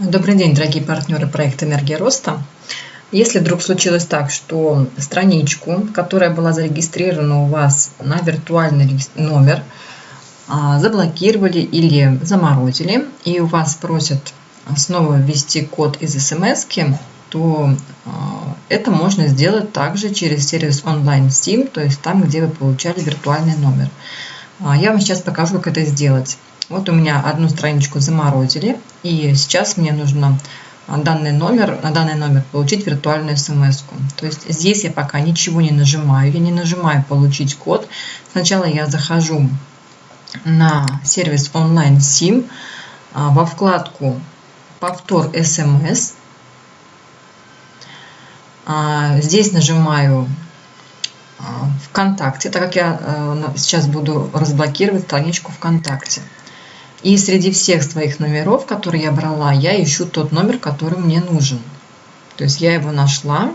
Добрый день, дорогие партнеры проекта «Энергия роста». Если вдруг случилось так, что страничку, которая была зарегистрирована у вас на виртуальный номер, а, заблокировали или заморозили, и у вас просят снова ввести код из смс, то а, это можно сделать также через сервис онлайн SIM, то есть там, где вы получали виртуальный номер. А, я вам сейчас покажу, как это сделать. Вот у меня одну страничку заморозили, и сейчас мне нужно данный номер, на данный номер получить виртуальную смс. -ку. То есть здесь я пока ничего не нажимаю, я не нажимаю получить код. Сначала я захожу на сервис онлайн SIM а, во вкладку повтор смс. А, здесь нажимаю а, ВКонтакте, так как я сейчас буду разблокировать страничку ВКонтакте. И среди всех своих номеров, которые я брала, я ищу тот номер, который мне нужен. То есть я его нашла.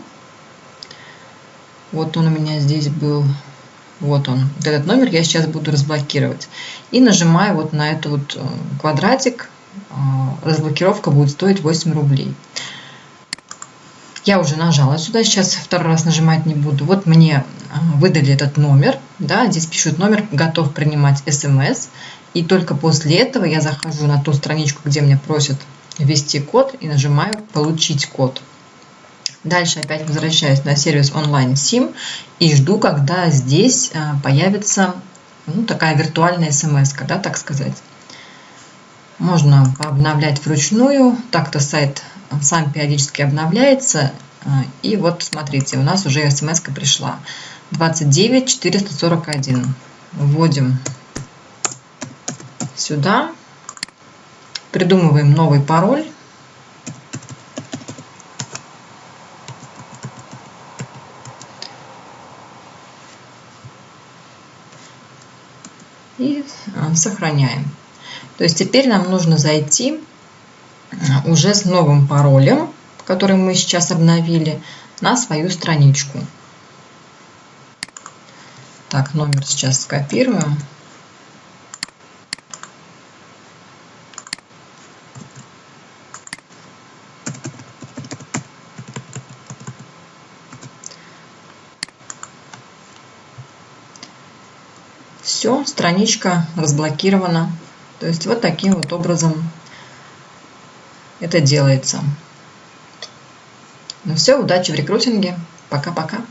Вот он у меня здесь был. Вот он. Вот этот номер я сейчас буду разблокировать. И нажимаю вот на этот вот э, квадратик. Э, разблокировка будет стоить 8 рублей. Я уже нажала сюда, сейчас второй раз нажимать не буду. Вот мне э, выдали этот номер. Да, здесь пишут номер, готов принимать смс. И только после этого я захожу на ту страничку, где меня просят ввести код и нажимаю «Получить код». Дальше опять возвращаюсь на сервис онлайн SIM и жду, когда здесь а, появится ну, такая виртуальная смс, да, так сказать. Можно обновлять вручную, так-то сайт сам периодически обновляется. А, и вот смотрите, у нас уже смс пришла. 29 441. Вводим сюда, придумываем новый пароль. И а, сохраняем. То есть теперь нам нужно зайти а, уже с новым паролем, который мы сейчас обновили, на свою страничку. Так, номер сейчас скопируем. Все, страничка разблокирована. То есть вот таким вот образом это делается. Ну все, удачи в рекрутинге. Пока-пока.